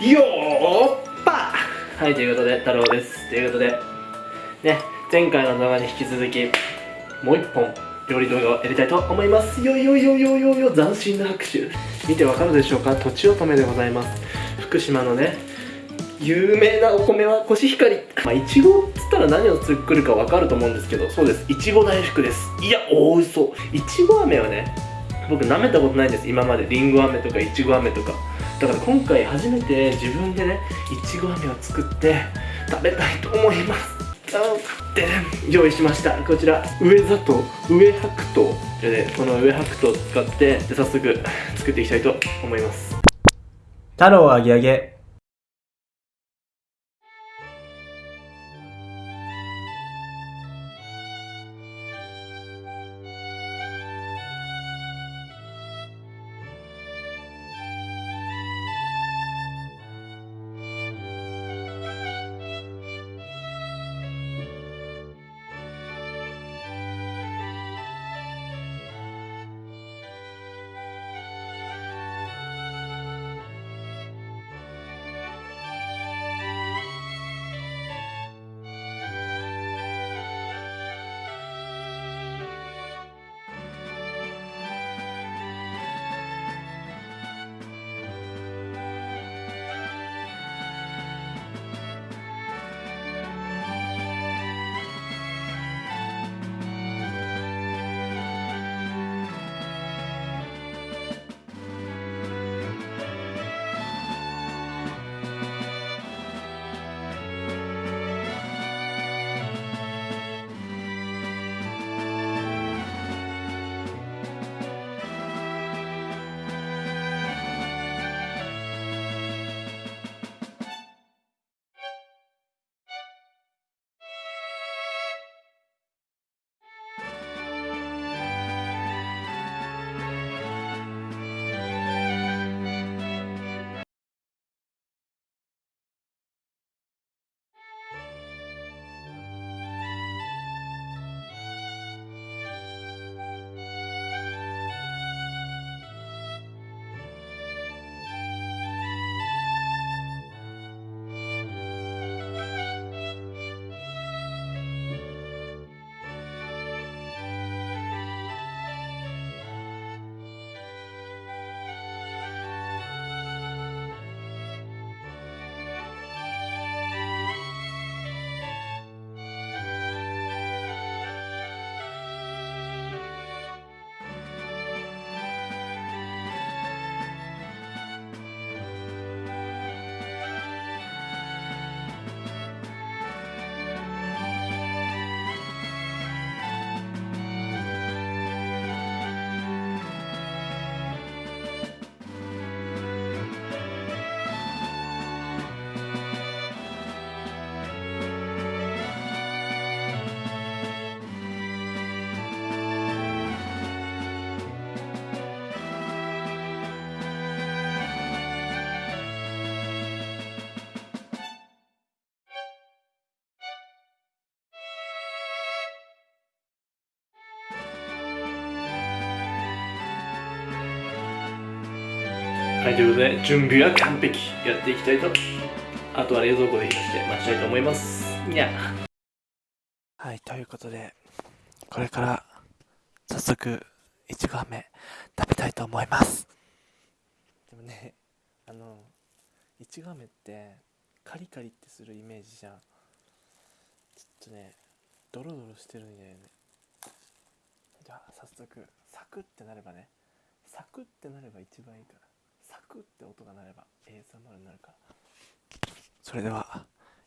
よーっぱ。はいということで太郎です。ということでね前回の動画に引き続きもう一本料理動画をやりたいと思います。よよよよよよ斬新な拍手。見てわかるでしょうか？とちおとめでございます。福島のね有名なお米はコシヒカリ。まあいちごっつったら何を作るかわかると思うんですけどそうです。いちご大福です。いや大嘘いちご飴はね僕舐めたことないんです。今まで。りんご飴とかいちご飴とかだから今回初めて自分でねいちご飴を作って食べたいと思います。で用意しました。こちら上砂糖上白糖で、この上白桃を使ってで早速作っていきたいと思います。太郎あげあげ。はいということで準備は完璧。やっていきたいと。あとは冷蔵庫で冷やして待ちたいと思います。にゃ。はいということでこれから早速いちご飴食べたいと思います。でもねあのいちご飴ってカリカリってするイメージじゃん。ちょっとねドロドロしてるんだよね。じゃあ早速サクってなればね。サクってなれば一番いいからサクって音が鳴れば ASMR になるから。それでは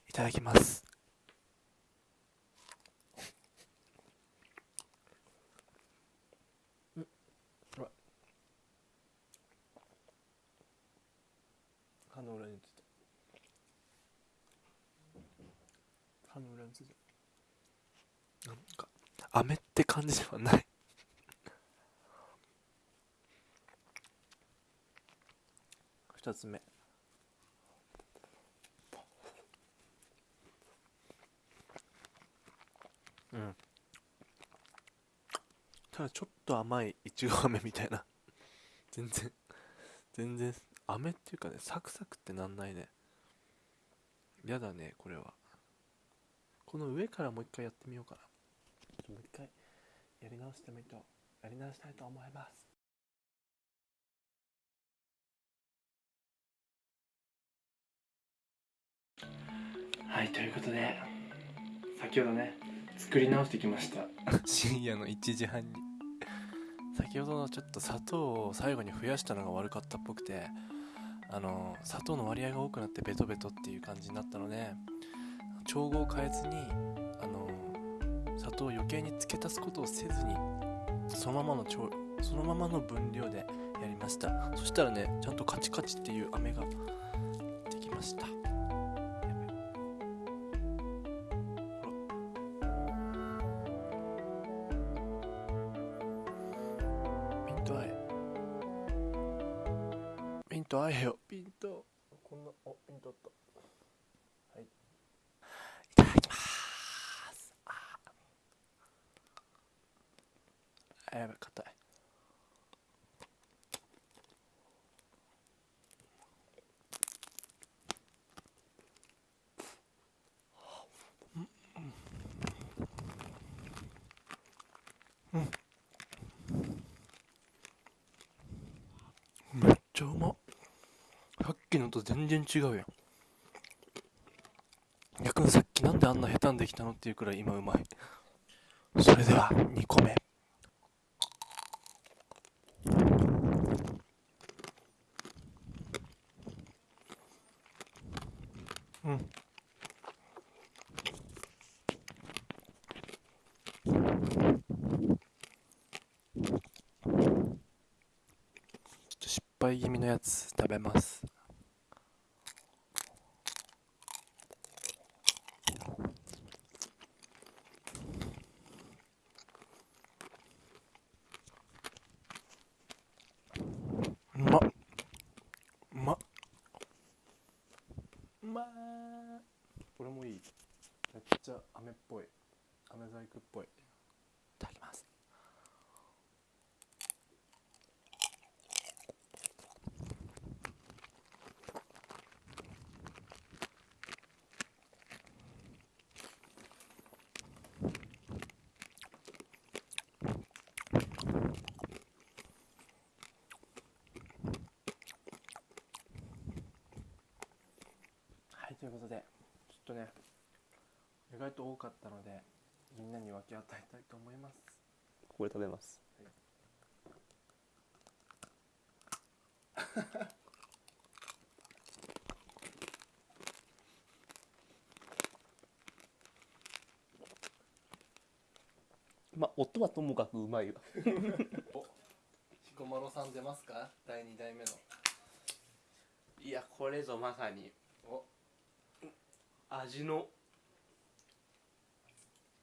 いただきます。歯の裏についた歯の裏についたなんか飴って感じではない。2つ目。うん。ただちょっと甘いいちご飴みたいな。全然。全然。飴っていうかねサクサクってなんないね。やだねこれは。この上からもう一回やってみようかな。もう一回やり直してみとやり直したいと思います。はいということで先ほどね作り直してきました。深夜の1時半に。先ほどのちょっと砂糖を最後に増やしたのが悪かったっぽくてあの砂糖の割合が多くなってベトベトっていう感じになったので調合を変えずにあの砂糖を余計に付け足すことをせずにそのままの調そのままの分量でやりました。そしたらねちゃんとカチカチっていう飴ができました。ピント合えよピントこんなおピントあったはいいただきますあーやばい硬いめっちゃうまっさっきのと全然違うやん。逆にさっきなんであんな下手にできたのっていうくらい今うまい。それでは2個目。うん。失敗気味のやつ食べますうまっうまっうまーこれもいいめっちゃ飴っぽい。飴細工っぽい。いただきます。はいということでちょっとね意外と多かったのでみんなに分け与えたいと思います。これ食べます。まあ音はともかくうまいわ 彦摩呂さん出ますか？第2代目の。いやこれぞまさに。お。味の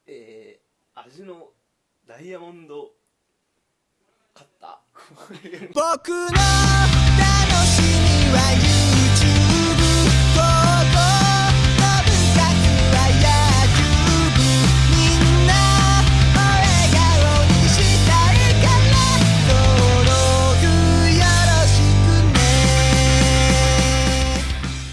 えー、味のダイヤモンドカッター。僕の